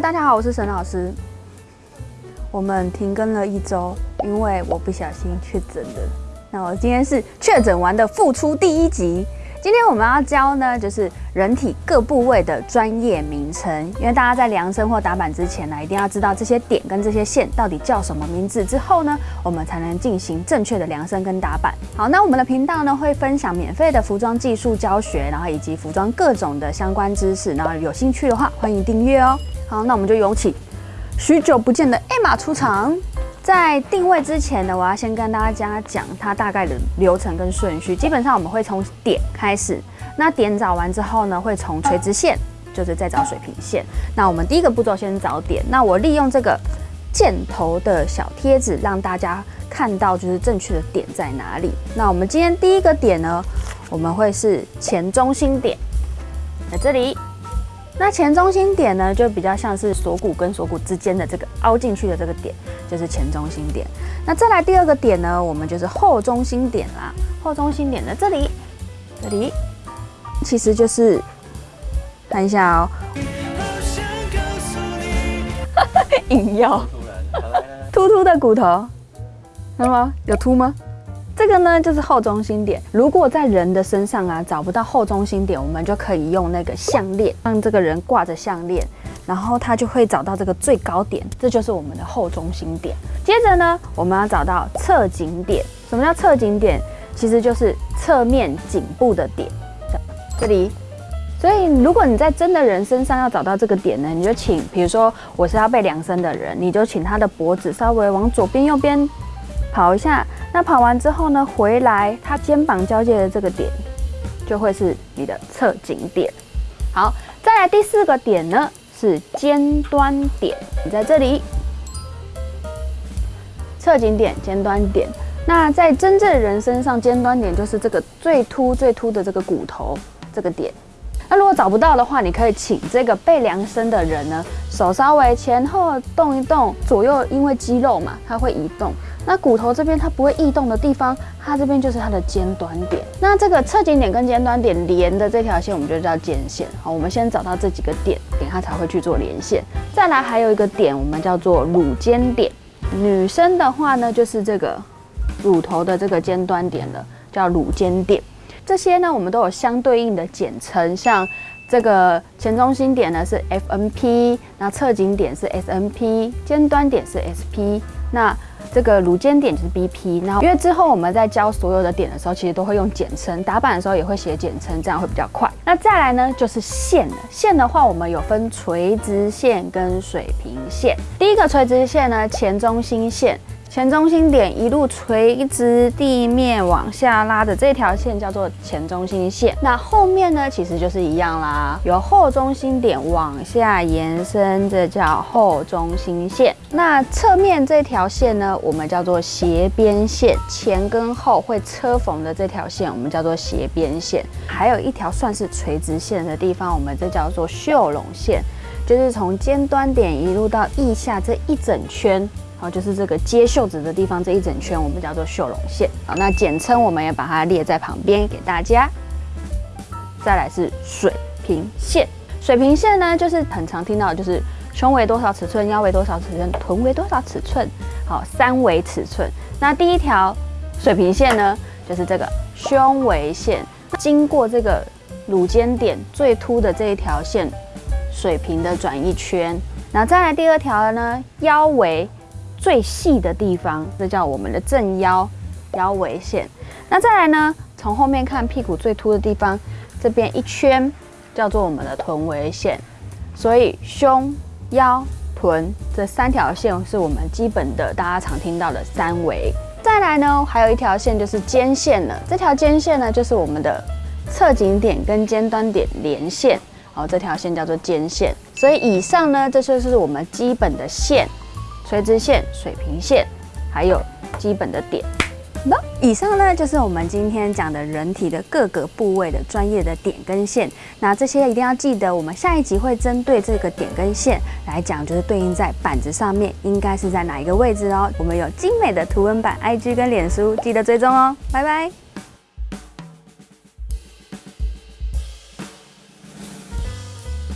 大家好，我是沈老师。我们停更了一周，因为我不小心确诊了。那我今天是确诊完的复出第一集。今天我们要教呢，就是人体各部位的专业名称。因为大家在量身或打板之前呢，一定要知道这些点跟这些线到底叫什么名字，之后呢，我们才能进行正确的量身跟打板。好，那我们的频道呢会分享免费的服装技术教学，然后以及服装各种的相关知识。然后有兴趣的话，欢迎订阅哦。好，那我们就有请许久不见的艾玛出场。在定位之前呢，我要先跟大家讲它大概的流程跟顺序。基本上我们会从点开始，那点找完之后呢，会从垂直线，就是再找水平线。那我们第一个步骤先找点。那我利用这个箭头的小贴纸，让大家看到就是正确的点在哪里。那我们今天第一个点呢，我们会是前中心点，在这里。那前中心点呢，就比较像是锁骨跟锁骨之间的这个凹进去的这个点，就是前中心点。那再来第二个点呢，我们就是后中心点啦。后中心点在这里，这里其实就是看一下哦，引药，突突的骨头，看到吗？有凸吗？这个呢就是后中心点。如果在人的身上啊找不到后中心点，我们就可以用那个项链，让这个人挂着项链，然后他就会找到这个最高点，这就是我们的后中心点。接着呢，我们要找到侧颈点。什么叫侧颈点？其实就是侧面颈部的点，这里。所以如果你在真的人身上要找到这个点呢，你就请，比如说我是要被量身的人，你就请他的脖子稍微往左边、右边跑一下。那跑完之后呢，回来它肩膀交界的这个点，就会是你的侧颈点。好，再来第四个点呢，是尖端点。你在这里，侧颈点、尖端点。那在真正人身上，尖端点就是这个最凸、最凸的这个骨头这个点。那如果找不到的话，你可以请这个被量身的人呢，手稍微前后动一动，左右因为肌肉嘛，它会移动。那骨头这边它不会异动的地方，它这边就是它的尖端点。那这个侧颈点跟尖端点连的这条线，我们就叫肩线。好，我们先找到这几个点，点它才会去做连线。再来还有一个点，我们叫做乳尖点。女生的话呢，就是这个乳头的这个尖端点了，叫乳尖点。这些呢，我们都有相对应的简称，像这个前中心点呢是 FNP，那侧颈点是 SNP，尖端点是 SP，那这个乳尖点就是 BP。然后因为之后我们在教所有的点的时候，其实都会用简称，打板的时候也会写简称，这样会比较快。那再来呢，就是线了。线的话，我们有分垂直线跟水平线。第一个垂直线呢，前中心线。前中心点一路垂直地面往下拉的这条线叫做前中心线。那后面呢，其实就是一样啦，由后中心点往下延伸，这叫后中心线。那侧面这条线呢，我们叫做斜边线。前跟后会车缝的这条线，我们叫做斜边线。还有一条算是垂直线的地方，我们这叫做袖笼线，就是从尖端点一路到腋下这一整圈。好，就是这个接袖子的地方这一整圈，我们叫做袖拢线。好，那简称我们也把它列在旁边给大家。再来是水平线，水平线呢，就是很常听到，就是胸围多少尺寸，腰围多少尺寸，臀围多少尺寸，好，三围尺寸。那第一条水平线呢，就是这个胸围线，经过这个乳尖点最凸的这一条线，水平的转一圈。那再来第二条呢，腰围。最细的地方，这叫我们的正腰腰围线。那再来呢，从后面看屁股最凸的地方，这边一圈叫做我们的臀围线。所以胸、腰、臀这三条线是我们基本的大家常听到的三围。再来呢，还有一条线就是肩线了。这条肩线呢，就是我们的侧颈点跟尖端点连线。好，这条线叫做肩线。所以以上呢，这就是我们基本的线。垂直线、水平线，还有基本的点。那以上呢，就是我们今天讲的人体的各个部位的专业的点跟线。那这些一定要记得，我们下一集会针对这个点跟线来讲，就是对应在板子上面应该是在哪一个位置哦。我们有精美的图文版，IG 跟脸书，记得追踪哦。拜拜。